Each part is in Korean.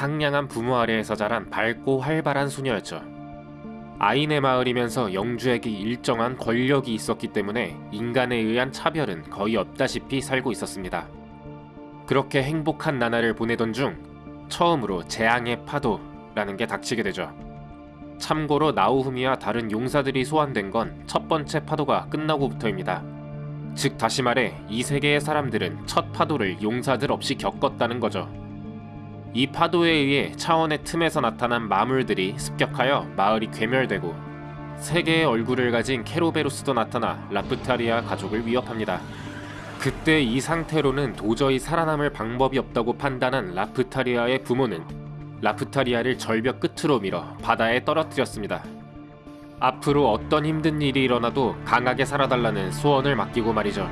상냥한 부모 아래에서 자란 밝고 활발한 소녀였죠. 아인의 마을이면서 영주에게 일정한 권력이 있었기 때문에 인간에 의한 차별은 거의 없다시피 살고 있었습니다. 그렇게 행복한 나날을 보내던 중 처음으로 재앙의 파도라는 게 닥치게 되죠. 참고로 나우후미와 다른 용사들이 소환된 건 첫 번째 파도가 끝나고부터입니다. 즉 다시 말해 이 세계의 사람들은 첫 파도를 용사들 없이 겪었다는 거죠. 이 파도에 의해 차원의 틈에서 나타난 마물들이 습격하여 마을이 괴멸되고 세계의 얼굴을 가진 케로베로스도 나타나 라프타리아 가족을 위협합니다. 그때 이 상태로는 도저히 살아남을 방법이 없다고 판단한 라프타리아의 부모는 라프타리아를 절벽 끝으로 밀어 바다에 떨어뜨렸습니다. 앞으로 어떤 힘든 일이 일어나도 강하게 살아달라는 소원을 맡기고 말이죠.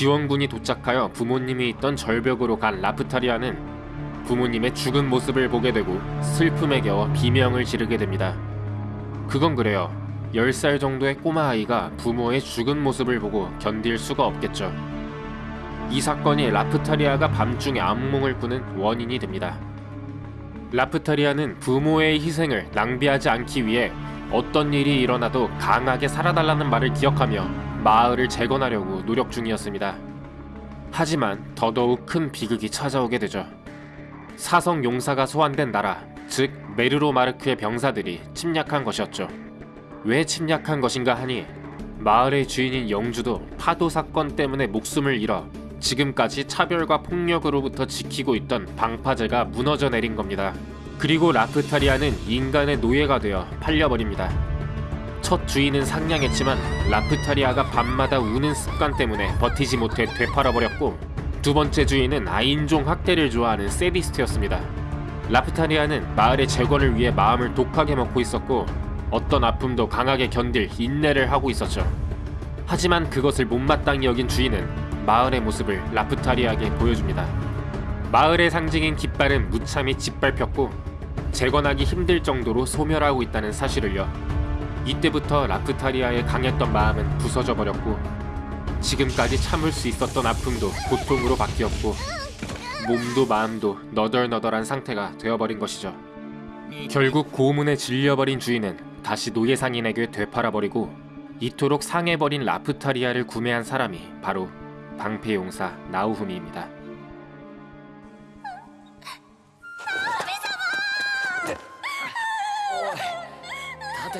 지원군이 도착하여 부모님이 있던 절벽으로 간 라프타리아는 부모님의 죽은 모습을 보게 되고 슬픔에 겨워 비명을 지르게 됩니다. 그건 그래요. 10살 정도의 꼬마 아이가 부모의 죽은 모습을 보고 견딜 수가 없겠죠. 이 사건이 라프타리아가 밤중에 악몽을 꾸는 원인이 됩니다. 라프타리아는 부모의 희생을 낭비하지 않기 위해 어떤 일이 일어나도 강하게 살아달라는 말을 기억하며 마을을 재건하려고 노력 중이었습니다. 하지만 더더욱 큰 비극이 찾아오게 되죠. 사성 용사가 소환된 나라, 즉 메르로 마르크의 병사들이 침략한 것이었죠. 왜 침략한 것인가 하니 마을의 주인인 영주도 파도 사건 때문에 목숨을 잃어 지금까지 차별과 폭력으로부터 지키고 있던 방파제가 무너져 내린 겁니다. 그리고 라프타리아는 인간의 노예가 되어 팔려버립니다. 첫 주인은 상냥했지만 라프타리아가 밤마다 우는 습관 때문에 버티지 못해 되팔아버렸고 두 번째 주인은 아인종 학대를 좋아하는 세디스트였습니다. 라프타리아는 마을의 재건을 위해 마음을 독하게 먹고 있었고 어떤 아픔도 강하게 견딜 인내를 하고 있었죠. 하지만 그것을 못마땅히 여긴 주인은 마을의 모습을 라프타리아에게 보여줍니다. 마을의 상징인 깃발은 무참히 짓밟혔고 재건하기 힘들 정도로 소멸하고 있다는 사실을요. 이때부터 라프타리아의 강했던 마음은 부서져 버렸고 지금까지 참을 수 있었던 아픔도 고통으로 바뀌었고 몸도 마음도 너덜너덜한 상태가 되어버린 것이죠. 결국 고문에 질려버린 주인은 다시 노예 상인에게 되팔아버리고 이토록 상해버린 라프타리아를 구매한 사람이 바로 방패용사 나우후미입니다.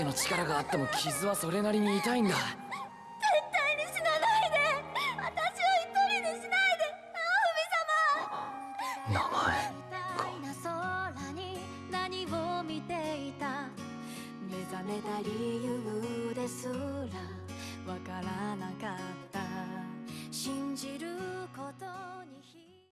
盾の力があっても傷はそれなりに痛いんだ。絶対に死なないで。私を一人にしないで。名前。みたいな空に何を見ていた。目覚めた理